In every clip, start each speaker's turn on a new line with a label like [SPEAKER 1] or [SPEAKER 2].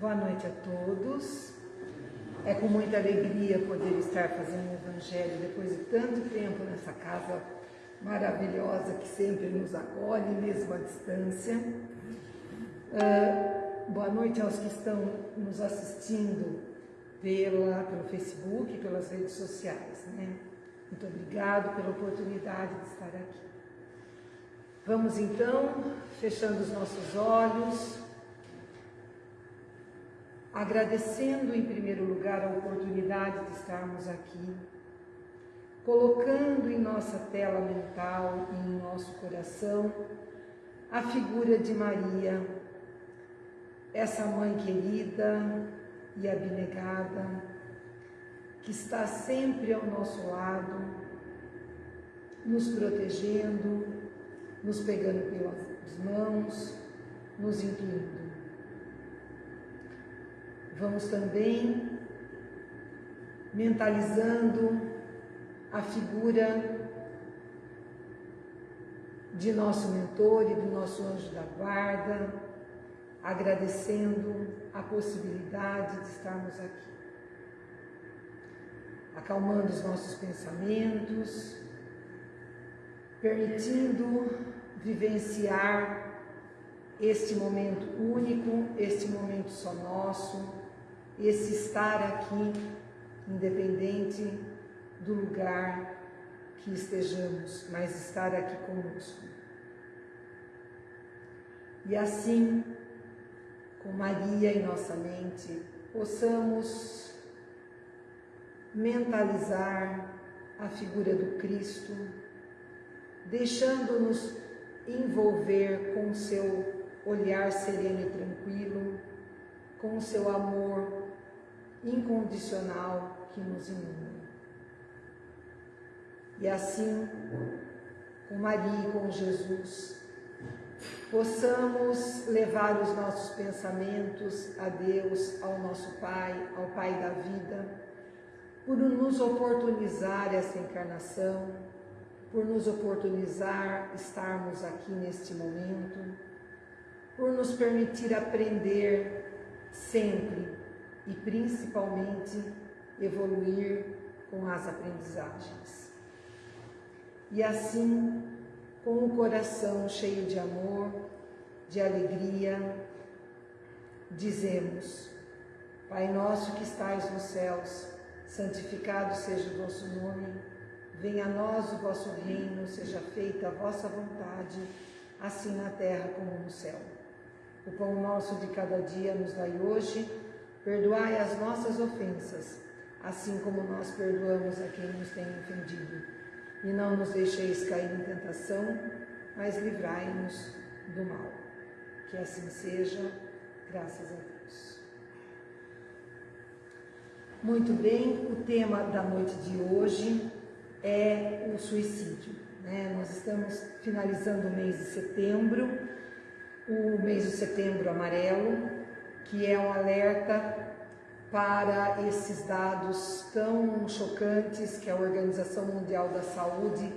[SPEAKER 1] Boa noite a todos. É com muita alegria poder estar fazendo o Evangelho depois de tanto tempo nessa casa maravilhosa que sempre nos acolhe, mesmo à distância. Uh, boa noite aos que estão nos assistindo pela, pelo Facebook, pelas redes sociais. Né? Muito obrigado pela oportunidade de estar aqui. Vamos então, fechando os nossos olhos, agradecendo em primeiro lugar a oportunidade de estarmos aqui, colocando em nossa tela mental e em nosso coração a figura de Maria, essa mãe querida e abnegada, que está sempre ao nosso lado, nos protegendo, nos pegando pelas mãos, nos incluindo. Vamos também mentalizando a figura de nosso mentor e do nosso anjo da guarda, agradecendo a possibilidade de estarmos aqui. Acalmando os nossos pensamentos, permitindo vivenciar este momento único, este momento só nosso, esse estar aqui, independente do lugar que estejamos, mas estar aqui conosco. E assim, com Maria em nossa mente, possamos mentalizar a figura do Cristo deixando-nos envolver com seu olhar sereno e tranquilo, com seu amor incondicional que nos inunda. E assim, com Maria e com Jesus, possamos levar os nossos pensamentos a Deus, ao nosso Pai, ao Pai da vida, por nos oportunizar essa encarnação, por nos oportunizar estarmos aqui neste momento, por nos permitir aprender sempre e principalmente evoluir com as aprendizagens. E assim, com o coração cheio de amor, de alegria, dizemos: Pai nosso que estais nos céus, santificado seja o vosso nome. Venha a nós o vosso reino, seja feita a vossa vontade, assim na terra como no céu. O pão nosso de cada dia nos dai hoje, perdoai as nossas ofensas, assim como nós perdoamos a quem nos tem ofendido. E não nos deixeis cair em tentação, mas livrai-nos do mal. Que assim seja, graças a Deus. Muito bem, o tema da noite de hoje é o suicídio. Né? Nós estamos finalizando o mês de setembro, o mês de setembro amarelo, que é um alerta para esses dados tão chocantes que a Organização Mundial da Saúde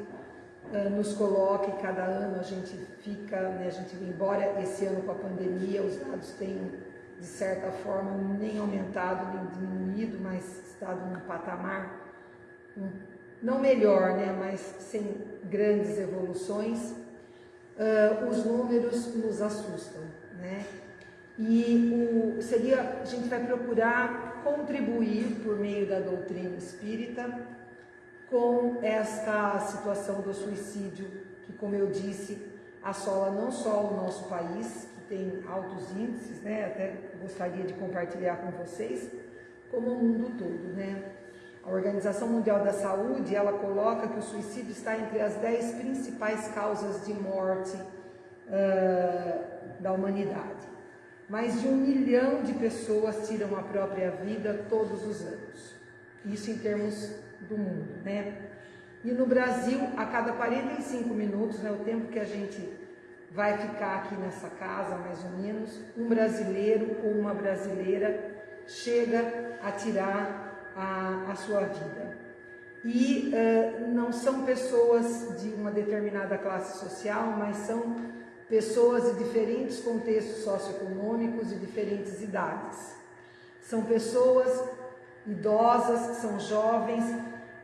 [SPEAKER 1] uh, nos coloca e cada ano a gente fica, né, a gente embora esse ano com a pandemia os dados têm de certa forma nem aumentado nem diminuído, mas estado num patamar não melhor, né, mas sem grandes evoluções, uh, os números nos assustam, né? E o, seria, a gente vai procurar contribuir por meio da doutrina espírita com esta situação do suicídio, que como eu disse, assola não só o nosso país, que tem altos índices, né? Até gostaria de compartilhar com vocês, como o mundo todo, né? A Organização Mundial da Saúde, ela coloca que o suicídio está entre as dez principais causas de morte uh, da humanidade. Mais de um milhão de pessoas tiram a própria vida todos os anos. Isso em termos do mundo, né? E no Brasil, a cada 45 minutos, né, o tempo que a gente vai ficar aqui nessa casa, mais ou menos, um brasileiro ou uma brasileira chega a tirar a, a sua vida. E uh, não são pessoas de uma determinada classe social, mas são pessoas de diferentes contextos socioeconômicos e diferentes idades. São pessoas idosas, são jovens,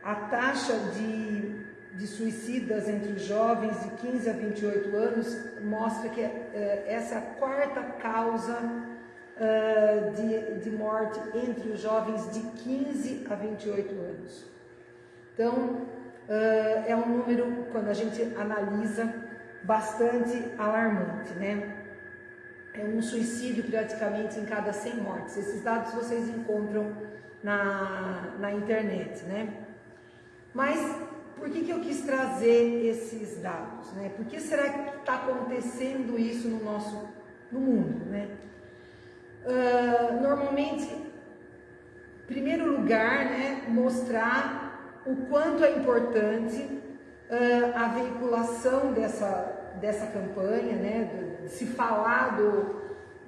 [SPEAKER 1] a taxa de, de suicidas entre os jovens de 15 a 28 anos mostra que é, essa é a quarta causa uh, de, de morte entre os jovens de 15 a 28 anos. Então, uh, é um número, quando a gente analisa, bastante alarmante, né? É um suicídio praticamente em cada 100 mortes. Esses dados vocês encontram na, na internet, né? Mas por que, que eu quis trazer esses dados, né? Por que será que está acontecendo isso no nosso no mundo, né? Uh, normalmente, primeiro lugar, né, mostrar o quanto é importante uh, a veiculação dessa, dessa campanha, né, de se falar do,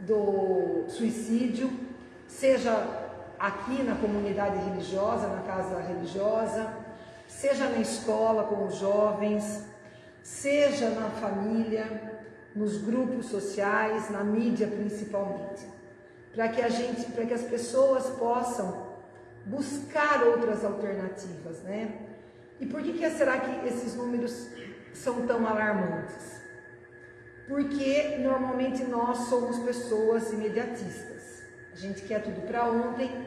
[SPEAKER 1] do suicídio, seja aqui na comunidade religiosa, na casa religiosa, seja na escola com os jovens, seja na família, nos grupos sociais, na mídia principalmente, para que a gente, para que as pessoas possam buscar outras alternativas, né? E por que, que será que esses números são tão alarmantes? Porque normalmente nós somos pessoas imediatistas. A gente quer tudo para ontem.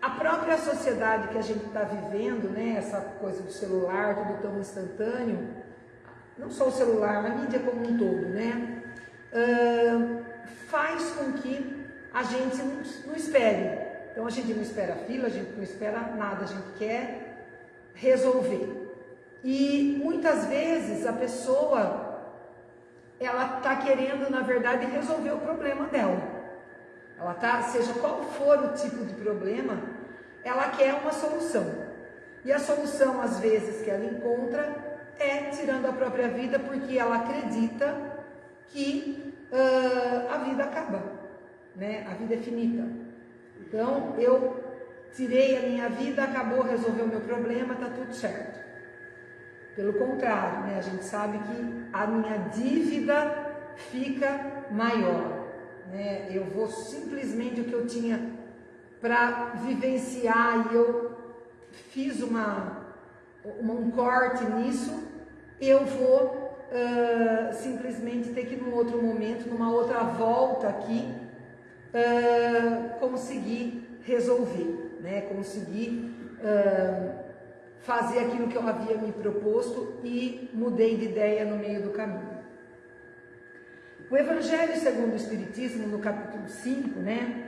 [SPEAKER 1] A própria sociedade que a gente está vivendo, né, essa coisa do celular, tudo tão instantâneo, não só o celular, a mídia como um todo, né, uh, faz com que a gente não, não espere. Então a gente não espera fila, a gente não espera nada, a gente quer resolver. E muitas vezes a pessoa ela está querendo, na verdade, resolver o problema dela. Ela tá, seja qual for o tipo de problema, ela quer uma solução. E a solução, às vezes, que ela encontra é tirando a própria vida, porque ela acredita que uh, a vida acaba, né? A vida é finita. Então, eu tirei a minha vida, acabou, resolveu o meu problema, está tudo certo. Pelo contrário, né, a gente sabe que a minha dívida fica maior. Né? Eu vou simplesmente o que eu tinha para vivenciar e eu fiz uma, uma, um corte nisso, eu vou uh, simplesmente ter que num outro momento, numa outra volta aqui, uh, conseguir resolver né, conseguir uh, fazer aquilo que eu havia me proposto e mudei de ideia no meio do caminho. O Evangelho segundo o Espiritismo, no capítulo 5, né,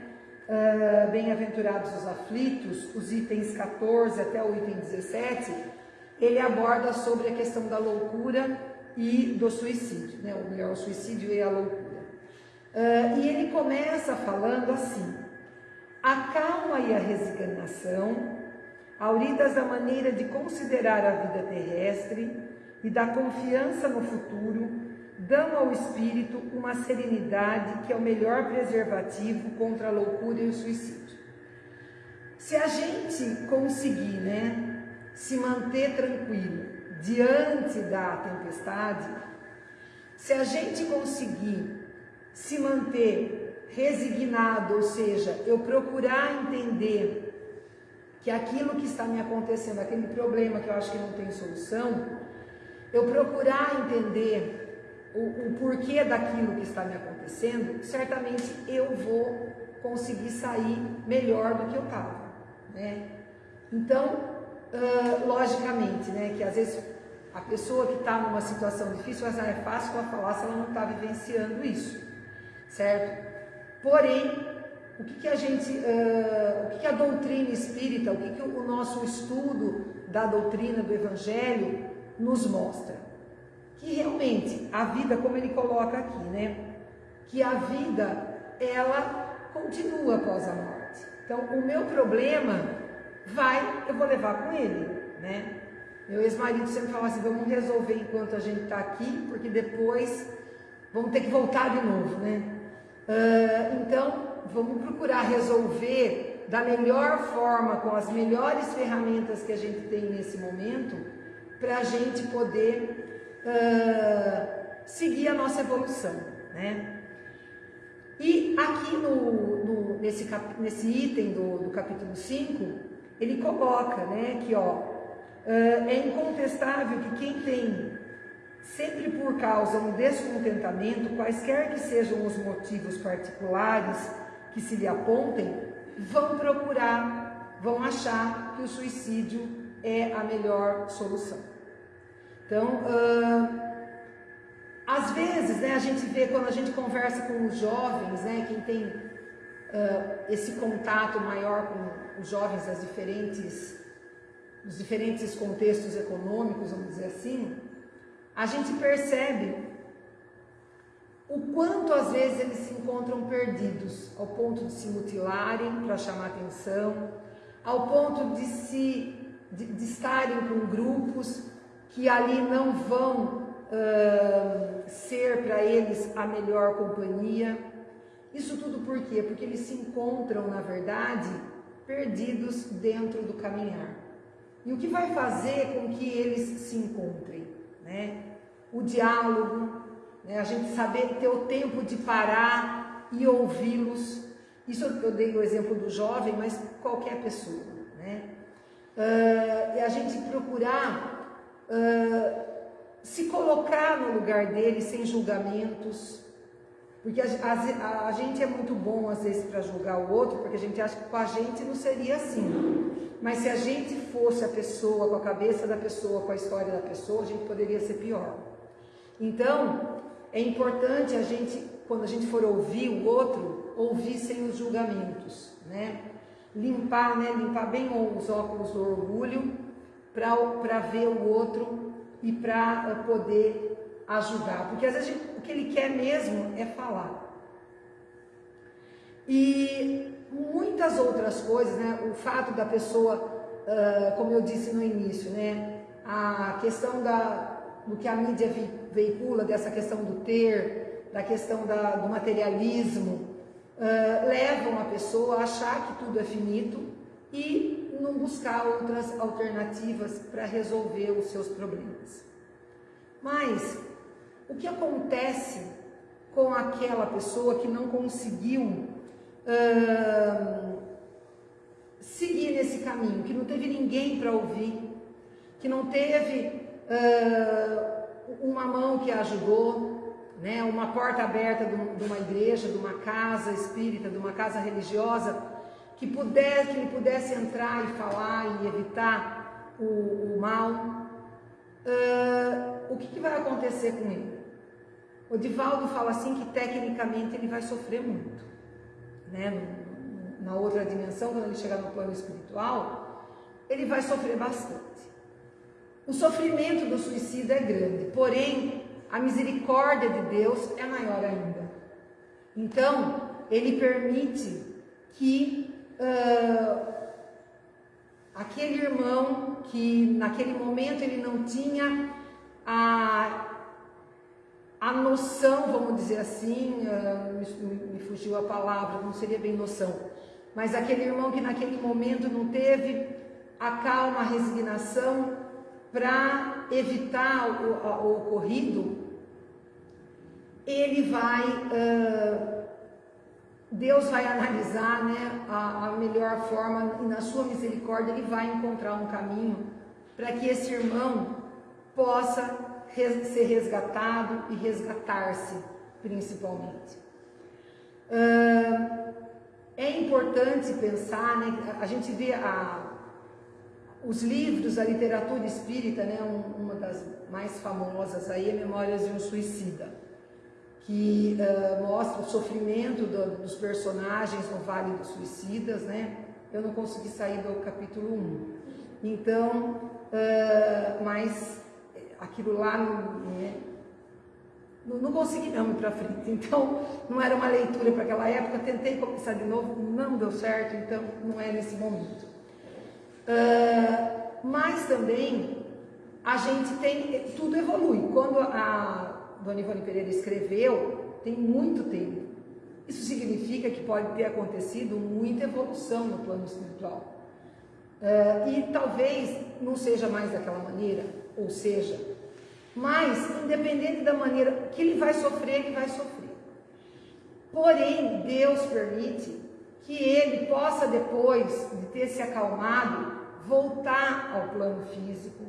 [SPEAKER 1] uh, Bem-aventurados os aflitos, os itens 14 até o item 17, ele aborda sobre a questão da loucura e do suicídio, né, ou melhor, o suicídio e a loucura. Uh, e ele começa falando assim, a calma e a resignação, auridas da maneira de considerar a vida terrestre e da confiança no futuro, dão ao espírito uma serenidade que é o melhor preservativo contra a loucura e o suicídio. Se a gente conseguir, né, se manter tranquilo diante da tempestade, se a gente conseguir se manter resignado, ou seja, eu procurar entender que aquilo que está me acontecendo, aquele problema que eu acho que não tem solução, eu procurar entender o, o porquê daquilo que está me acontecendo, certamente eu vou conseguir sair melhor do que eu estava, né? Então, uh, logicamente, né, que às vezes a pessoa que está numa situação difícil, mas é fácil ela falar se ela não está vivenciando isso, certo? Porém, o que, que a gente, uh, o que, que, a doutrina espírita, o que, que o nosso estudo da doutrina do Evangelho nos mostra? Que realmente a vida, como ele coloca aqui, né? Que a vida, ela continua após a morte. Então, o meu problema vai, eu vou levar com ele, né? Meu ex-marido sempre falava assim, vamos resolver enquanto a gente está aqui, porque depois vamos ter que voltar de novo, né? Uh, então, vamos procurar resolver da melhor forma, com as melhores ferramentas que a gente tem nesse momento, para a gente poder uh, seguir a nossa evolução, né? E aqui no, no nesse, cap, nesse item do, do capítulo 5, ele coloca né, que ó, é incontestável que quem tem sempre por causa um descontentamento, quaisquer que sejam os motivos particulares que se lhe apontem, vão procurar, vão achar que o suicídio é a melhor solução. Então, uh, às vezes, né, a gente vê quando a gente conversa com os jovens, né, quem tem uh, esse contato maior com os jovens das diferentes, dos diferentes contextos econômicos, vamos dizer assim, a gente percebe o quanto às vezes eles se encontram perdidos, ao ponto de se mutilarem para chamar atenção, ao ponto de se de, de estarem com grupos que ali não vão uh, ser para eles a melhor companhia. Isso tudo por quê? Porque eles se encontram, na verdade, perdidos dentro do caminhar. E o que vai fazer com que eles se encontrem? Né? O diálogo, né? a gente saber ter o tempo de parar e ouvi-los. Isso eu dei o exemplo do jovem, mas qualquer pessoa. Né? Uh, e a gente procurar uh, se colocar no lugar dele sem julgamentos, porque a, a, a gente é muito bom às vezes para julgar o outro, porque a gente acha que com a gente não seria assim. Mas se a gente fosse a pessoa, com a cabeça da pessoa, com a história da pessoa, a gente poderia ser pior. Então, é importante a gente, quando a gente for ouvir o outro, ouvir sem os julgamentos, né? Limpar, né? Limpar bem os óculos do orgulho para ver o outro e para eh, poder ajudar. Porque às vezes o que ele quer mesmo é falar. E muitas outras coisas, né? O fato da pessoa, uh, como eu disse no início, né? A questão da, do que a mídia veicula, dessa questão do ter, da questão da, do materialismo, uh, levam a pessoa a achar que tudo é finito e não buscar outras alternativas para resolver os seus problemas. Mas o que acontece com aquela pessoa que não conseguiu seguir nesse caminho, que não teve ninguém para ouvir, que não teve uma mão que a ajudou, né, uma porta aberta de uma igreja, de uma casa espírita, de uma casa religiosa, que pudesse, que ele pudesse entrar e falar e evitar o, o mal, uh, o que, que, vai acontecer com ele? O Divaldo fala assim que tecnicamente ele vai sofrer muito, né? Na outra dimensão, quando ele chegar no plano espiritual, ele vai sofrer bastante. O sofrimento do suicídio é grande, porém a misericórdia de Deus é maior ainda. Então, ele permite que uh, aquele irmão que naquele momento ele não tinha a, a noção, vamos dizer assim, uh, me, fugiu a palavra, não seria bem noção, mas aquele irmão que naquele momento não teve a calma, a resignação para evitar o, o, ocorrido, ele vai uh, Deus vai analisar né, a, melhor forma e na sua misericórdia ele vai encontrar um caminho para que esse irmão possa ser resgatado e resgatar-se principalmente. É importante pensar, né, a gente vê a, os livros, a literatura espírita, né, um, uma das mais famosas aí é Memórias de um Suicida que uh, mostra o sofrimento do, dos personagens no Vale dos Suicidas, né? Eu não consegui sair do capítulo 1. Então, uh, mas aquilo lá né, não, não consegui não ir para frente. Então, não era uma leitura para aquela época. Tentei começar de novo, não deu certo, então não é nesse momento. Uh, mas também a gente tem, tudo evolui. Quando a Dona Ivone Pereira escreveu tem muito tempo. Isso significa que pode ter acontecido muita evolução no plano espiritual. Uh, e talvez não seja mais daquela maneira, ou seja, Mas, independente da maneira que ele vai sofrer, ele vai sofrer. Porém, Deus permite que ele possa, depois de ter se acalmado, voltar ao plano físico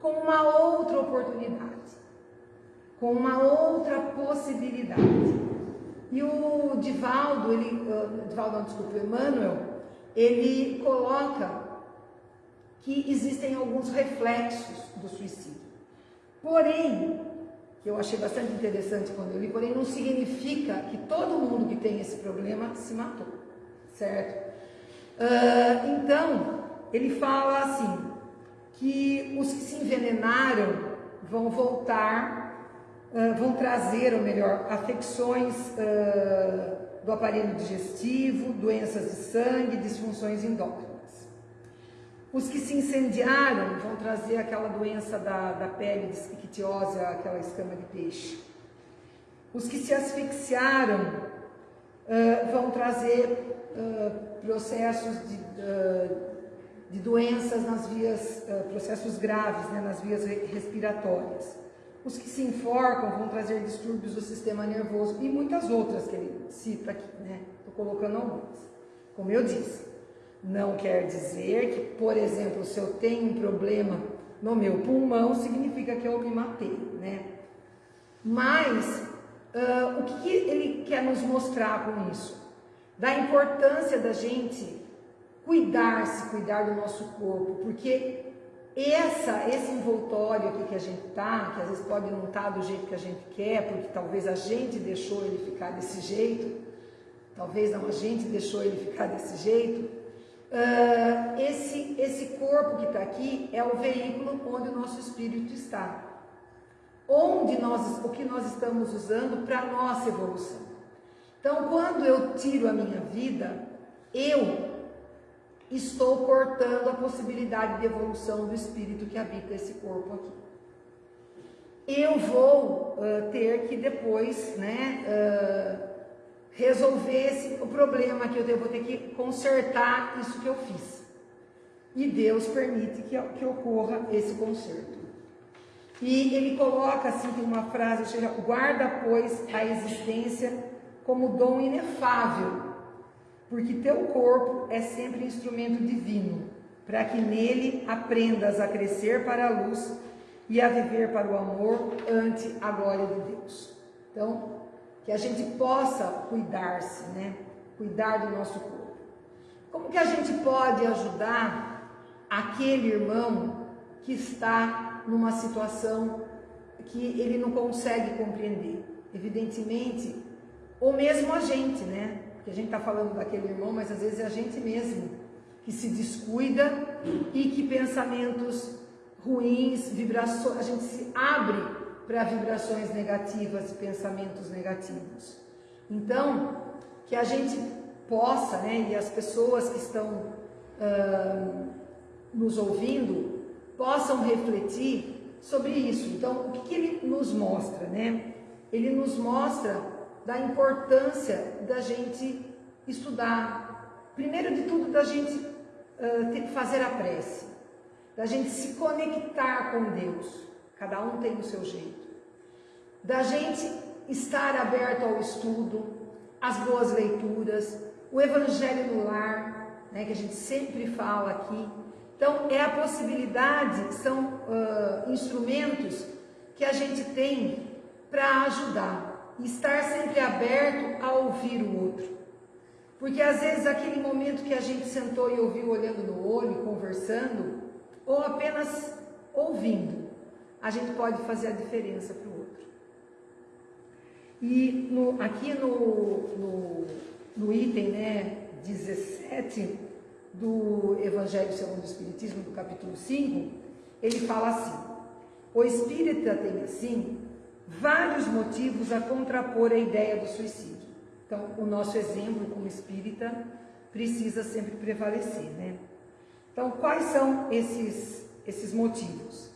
[SPEAKER 1] com uma outra oportunidade, com uma outra possibilidade. E o Divaldo, ele, uh, Divaldo, não, desculpa, o Emmanuel, ele coloca que existem alguns reflexos do suicídio. Porém, que eu achei bastante interessante quando eu li, porém não significa que todo mundo que tem esse problema se matou, certo? Uh, então, ele fala assim, que os que se envenenaram vão voltar, uh, vão trazer, ou melhor, afecções uh, do aparelho digestivo, doenças de sangue, disfunções endócrinas. Os que se incendiaram vão trazer aquela doença da, da pele de ictiose, aquela escama de peixe. Os que se asfixiaram uh, vão trazer uh, processos de, uh, de, doenças nas vias, processos graves, né, nas vias respiratórias. Os que se enforcam vão trazer distúrbios do sistema nervoso e muitas outras que ele cita aqui, né? Estou colocando algumas. Como eu disse, não quer dizer que, por exemplo, se eu tenho um problema no meu pulmão, significa que eu me matei, né? Mas uh, o que, que ele quer nos mostrar com isso? Da importância da gente cuidar-se, cuidar do nosso corpo, porque essa, esse envoltório aqui que a gente tá, que às vezes pode não estar tá do jeito que a gente quer, porque talvez a gente deixou ele ficar desse jeito, talvez não a gente deixou ele ficar desse jeito, Uh, esse, esse corpo que está aqui é o veículo onde o nosso espírito está. Onde nós, o que nós estamos usando para a nossa evolução. Então, quando eu tiro a minha vida, eu estou cortando a possibilidade de evolução do espírito que habita esse corpo aqui. Eu vou uh, ter que depois, né, uh, resolvesse o problema que eu vou ter que consertar isso que eu fiz. E Deus permite que, que ocorra esse conserto. E ele coloca assim, tem uma frase, chega, guarda, pois, a existência como dom inefável, porque teu corpo é sempre instrumento divino, para que nele aprendas a crescer para a luz e a viver para o amor ante a glória de Deus. Então, que a gente possa cuidar-se, né? Cuidar do nosso corpo. Como que a gente pode ajudar aquele irmão que está numa situação que ele não consegue compreender? Evidentemente, ou mesmo a gente, né? Porque a gente está falando daquele irmão, mas às vezes é a gente mesmo que se descuida e que pensamentos ruins, vibrações, a gente se abre para vibrações negativas e pensamentos negativos. Então, que a gente possa, né, e as pessoas que estão uh, nos ouvindo, possam refletir sobre isso. Então, o que, que ele nos mostra, né? Ele nos mostra da importância da gente estudar, primeiro de tudo, da gente uh, fazer a prece, da gente se conectar com Deus. Cada um tem o seu jeito. Da gente estar aberto ao estudo, às boas leituras, o evangelho no lar, né, que a gente sempre fala aqui. Então, é a possibilidade, são uh, instrumentos que a gente tem para ajudar, estar sempre aberto a ouvir o outro. Porque às vezes aquele momento que a gente sentou e ouviu olhando no olho, conversando, ou apenas ouvindo, a gente pode fazer a diferença para o outro. E no, aqui no, no, no, item né, 17 do Evangelho segundo o Espiritismo, do capítulo 5, ele fala assim: o espírita tem assim vários motivos a contrapor a ideia do suicídio. Então, o nosso exemplo como espírita precisa sempre prevalecer, né? Então, quais são esses, esses motivos?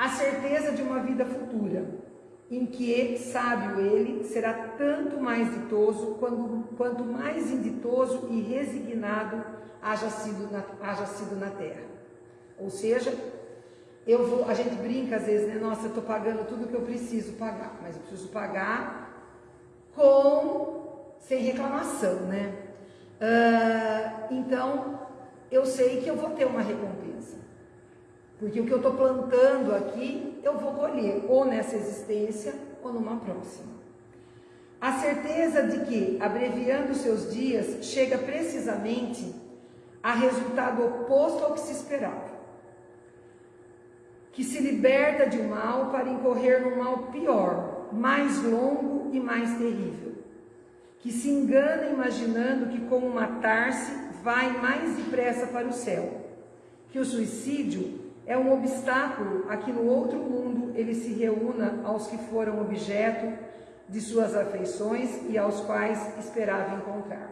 [SPEAKER 1] A certeza de uma vida futura, em que, sábio ele, será tanto mais ditoso quanto, quanto mais inditoso e resignado haja sido, na, haja sido na terra. Ou seja, eu vou, a gente brinca às vezes, né? Nossa, eu estou pagando tudo que eu preciso pagar, mas eu preciso pagar com sem reclamação, né? Uh, então eu sei que eu vou ter uma recompensa, porque o que eu estou plantando aqui eu vou colher ou nessa existência ou numa próxima. A certeza de que, abreviando seus dias, chega precisamente a resultado oposto ao que se esperava. Que se liberta de um mal para incorrer num mal pior, mais longo e mais terrível. Que se engana imaginando que, como matar-se, vai mais depressa para o céu. Que o suicídio é um obstáculo a que no outro mundo ele se reúna aos que foram objeto de suas afeições e aos quais esperava encontrar.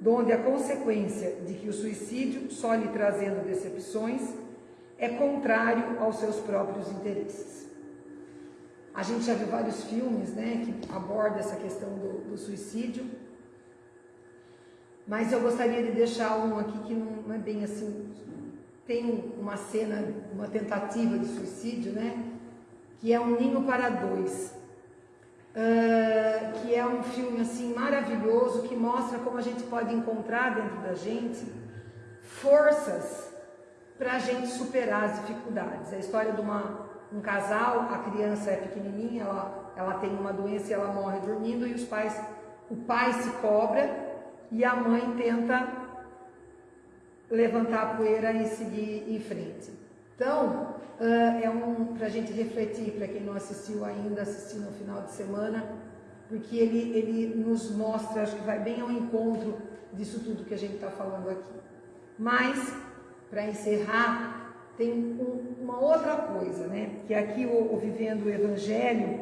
[SPEAKER 1] Donde a consequência de que o suicídio, só lhe trazendo decepções, é contrário aos seus próprios interesses. A gente já viu vários filmes né, que abordam essa questão do, do suicídio, mas eu gostaria de deixar um aqui que não é bem assim. Tem uma cena, uma tentativa de suicídio, né? Que é um ninho para dois uh, que é um filme assim maravilhoso que mostra como a gente pode encontrar dentro da gente forças para a gente superar as dificuldades. É a história de uma, um casal, a criança é pequenininha, ela, ela tem uma doença e ela morre dormindo e os pais, o pai se cobra e a mãe tenta levantar a poeira e seguir em frente. Então, uh, é um para a gente refletir, para quem não assistiu ainda, assistir no final de semana, porque ele, ele nos mostra, acho que vai bem ao encontro disso tudo que a gente está falando aqui. Mas, para encerrar, tem um, uma outra coisa, né? Que aqui o, o, Vivendo o Evangelho,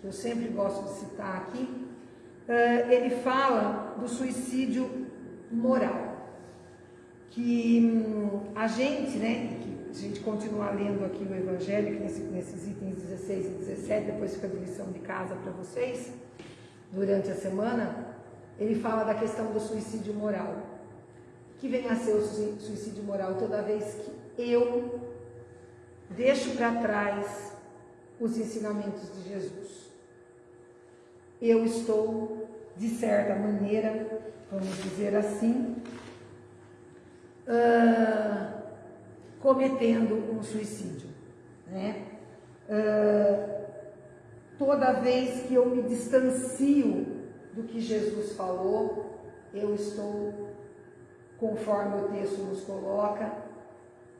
[SPEAKER 1] que eu sempre gosto de citar aqui, uh, ele fala do suicídio moral. Que hum, a gente, né, a gente continuar lendo aqui o Evangelho, nesse, nesses itens 16 e 17, depois fica de lição de casa para vocês, durante a semana, ele fala da questão do suicídio moral. Que vem a ser o suicídio moral toda vez que eu deixo para trás os ensinamentos de Jesus. Eu estou, de certa maneira, vamos dizer assim, uh, cometendo um suicídio. Né? Uh, toda vez que eu me distancio do que Jesus falou, eu estou, conforme o texto nos coloca,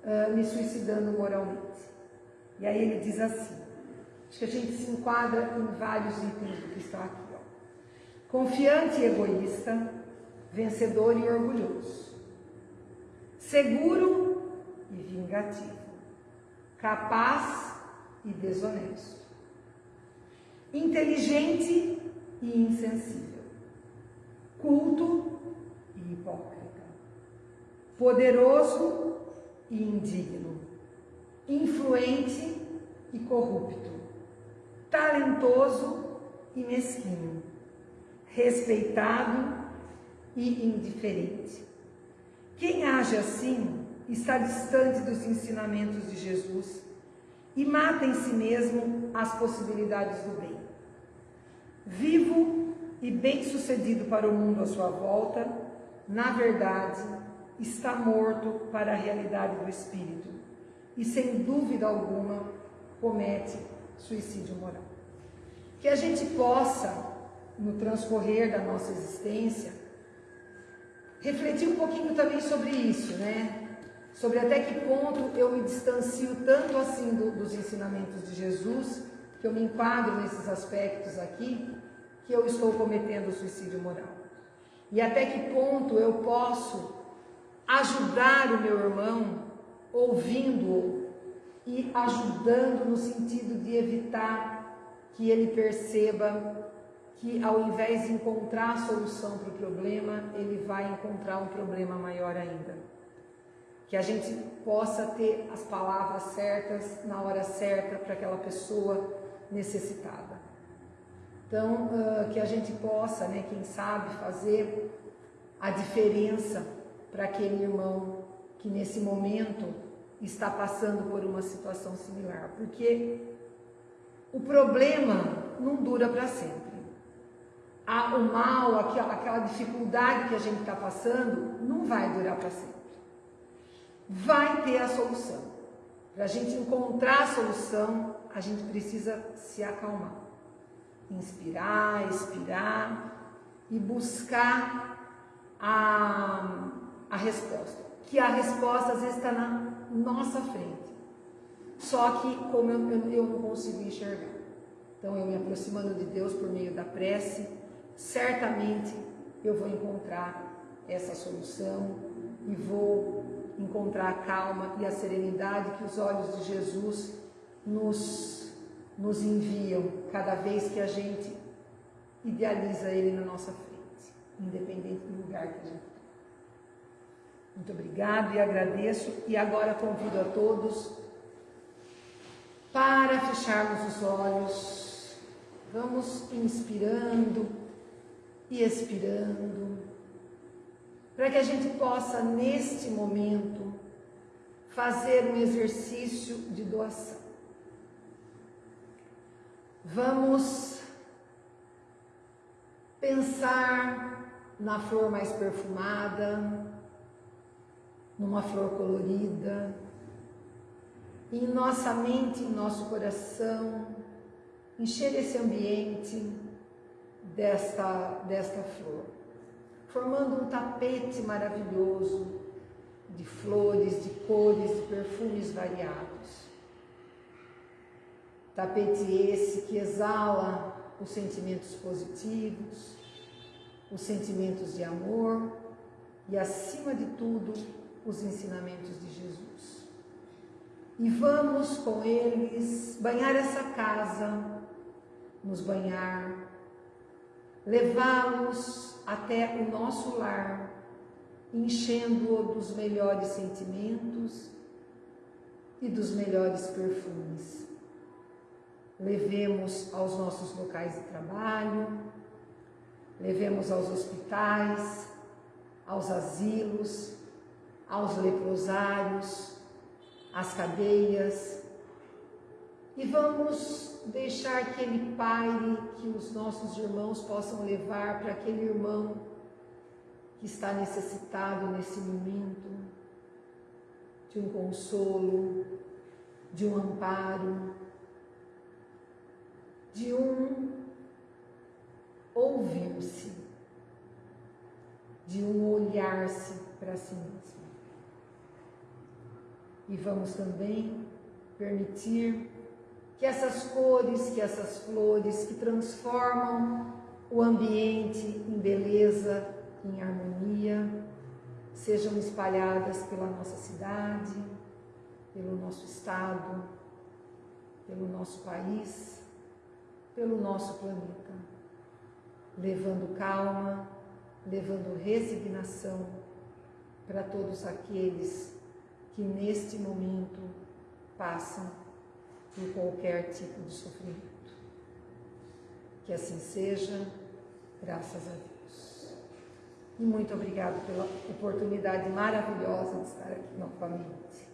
[SPEAKER 1] uh, me suicidando moralmente. E aí ele diz assim: acho que a gente se enquadra em vários itens do que está aqui. Ó. Confiante e egoísta, vencedor e orgulhoso, seguro e vingativo, capaz e desonesto, inteligente e insensível, culto e hipócrita, poderoso e indigno, influente e corrupto, talentoso e mesquinho, respeitado e indiferente. Quem age assim está distante dos ensinamentos de Jesus e mata em si mesmo as possibilidades do bem. Vivo e bem-sucedido para o mundo à sua volta, na verdade, está morto para a realidade do espírito e, sem dúvida alguma, comete suicídio moral. Que a gente possa, no transcorrer da nossa existência, refletir um pouquinho também sobre isso, né? sobre até que ponto eu me distancio tanto assim do, dos ensinamentos de Jesus, que eu me enquadro nesses aspectos aqui, que eu estou cometendo suicídio moral. E até que ponto eu posso ajudar o meu irmão ouvindo-o e ajudando no sentido de evitar que ele perceba que ao invés de encontrar a solução para o problema, ele vai encontrar um problema maior ainda que a gente possa ter as palavras certas na hora certa para aquela pessoa necessitada. Então, que a gente possa, né, quem sabe, fazer a diferença para aquele irmão que nesse momento está passando por uma situação similar, porque o problema não dura para sempre. O mal, aquela, aquela dificuldade que a gente está passando, não vai durar para sempre. Vai ter a solução. Para a gente encontrar a solução, a gente precisa se acalmar, inspirar, expirar e buscar a, a resposta. Que a resposta às vezes está na nossa frente. Só que como eu, eu, eu não consigo enxergar. Então eu me aproximando de Deus por meio da prece, certamente eu vou encontrar essa solução e vou encontrar a calma e a serenidade que os olhos de Jesus nos, nos enviam cada vez que a gente idealiza Ele na nossa frente, independente do lugar que a gente está. Muito obrigado e agradeço. E agora convido a todos para fecharmos os olhos. Vamos inspirando e expirando, para que a gente possa, neste momento, fazer um exercício de doação. Vamos pensar na flor mais perfumada, numa flor colorida, em nossa mente, em nosso coração, encher esse ambiente desta, desta flor, formando um tapete maravilhoso de flores, de cores, de perfumes variados. Tapete esse que exala os sentimentos positivos, os sentimentos de amor e, acima de tudo, os ensinamentos de Jesus. E vamos com eles banhar essa casa, nos banhar, levá-los até o nosso lar, enchendo-o dos melhores sentimentos e dos melhores perfumes. Levemos aos nossos locais de trabalho, levemos aos hospitais, aos asilos, aos leprosários, às cadeias, e vamos deixar que ele que os nossos irmãos possam levar para aquele irmão que está necessitado nesse momento de um consolo, de um amparo, de um ouvir-se, de um olhar-se para si mesmo. E vamos também permitir que essas cores, que essas flores que transformam o ambiente em beleza, em harmonia, sejam espalhadas pela nossa cidade, pelo nosso estado, pelo nosso país, pelo nosso planeta, levando calma, levando resignação para todos aqueles que neste momento passam por qualquer tipo de sofrimento. Que assim seja, graças a Deus. E muito obrigado pela oportunidade maravilhosa de estar aqui novamente.